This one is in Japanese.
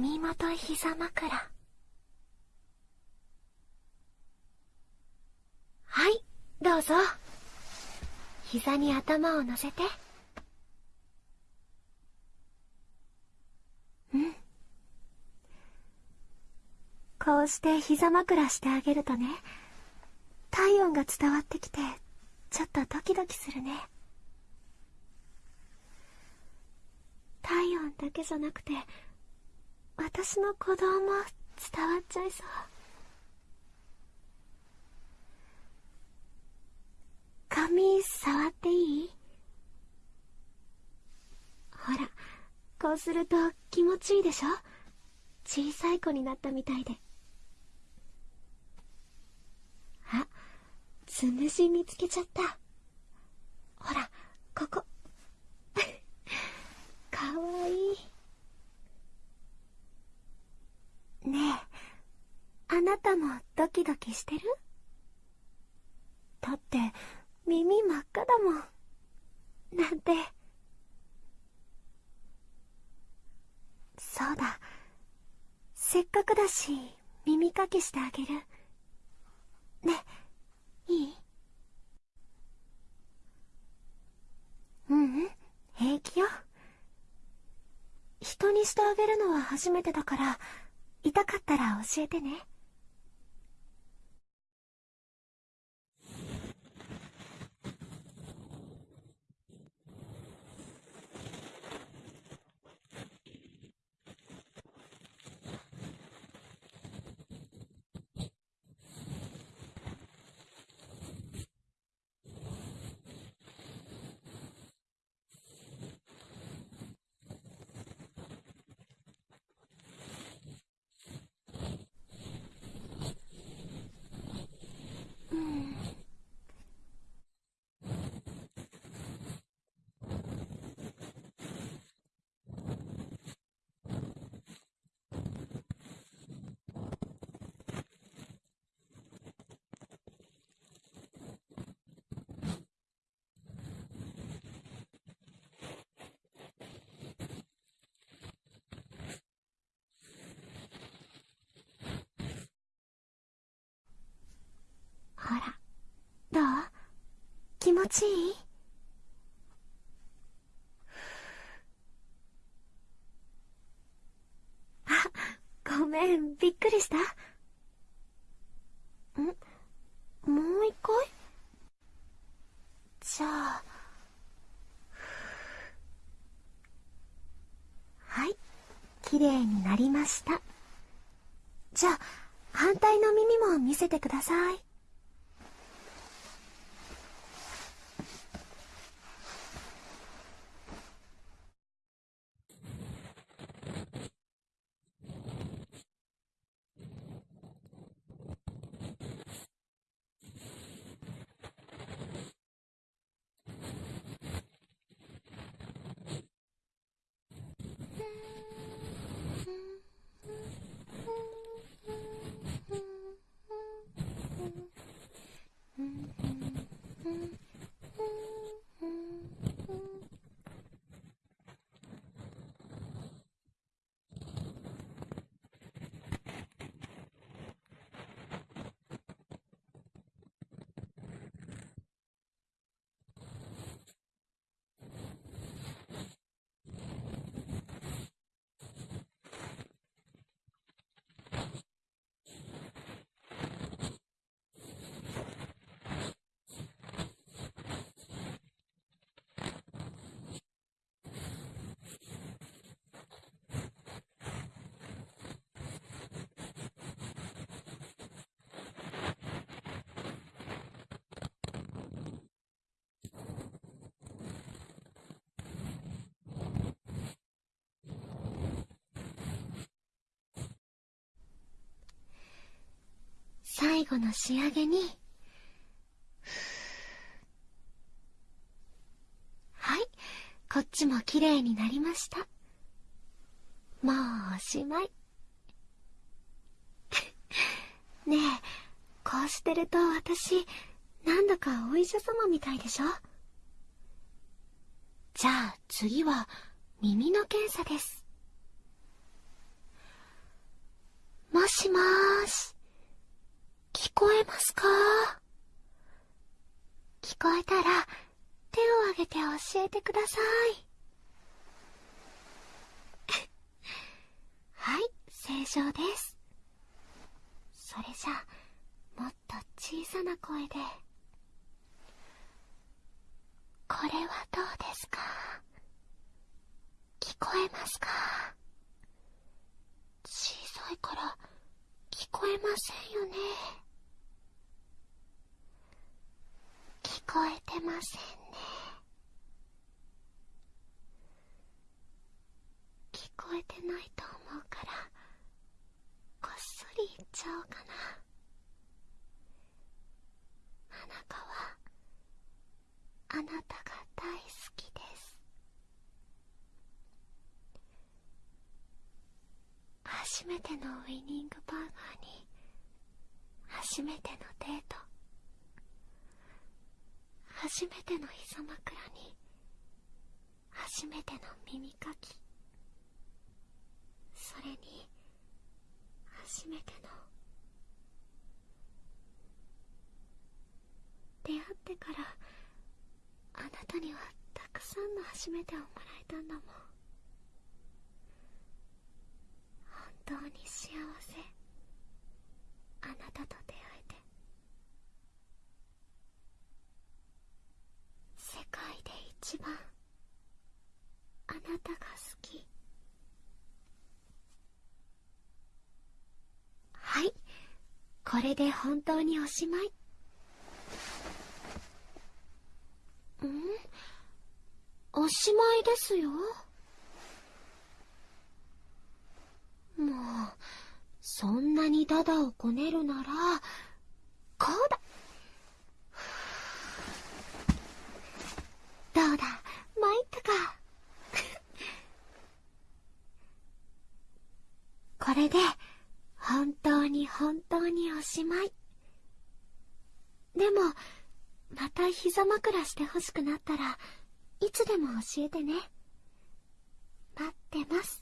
耳元膝枕。はいどうぞ。膝に頭を乗せて。うん。こうして膝枕してあげるとね体温が伝わってきてちょっとドキドキするね。体温だけじゃなくて私の鼓動も伝わっちゃいそう。髪触っていい？ほらこうすると気持ちいいでしょ？小さい子になったみたいで。あつむじ見つけちゃった。ほらここかわいいねえあなたもドキドキしてる？だって耳真っ赤だもん。なんて。そうだ。せっかくだし耳かきしてあげる。ねいい？うんうん。平気よ。人にしてあげるのは初めてだから痛かったら教えてねうんほら。どう？気持ちいい？あごめん。びっくりした。ん？もう一回？じゃあ。はい。きれいになりました。じゃあ反対の耳も見せてください。Thank you. 後の仕上げに。はい。こっちもきれいになりました。もうおしまい。ねえこうしてると私なんだかお医者様みたいでしょ？じゃあ次は耳の検査です。もしもーし。聞こえますか？聞こえたら、手を挙げて教えてください。はい、正常です。それじゃ、もっと小さな声で。これはどうですか？聞こえますか？小さいから、こえませんよね。聞こえてませんね。聞こえてないと思うから、こっそり言っちゃおうかな。花川、あなたが大好きです。初めてのウィニングバーガーに、初めてのデート。初めての膝枕に初めての耳かき。それに初めての出会ってからあなたにはたくさんの初めてをもらえたんだもん。本当に幸せ。あなたと出会えて。世界で一番あなたが好き。はい。これで本当におしまい。ん？おしまいですよ。もう。そんなにダダをこねるならこうだ。どうだ？参ったか。これで本当に本当におしまい。でもまた膝枕してほしくなったらいつでも教えてね。待ってます。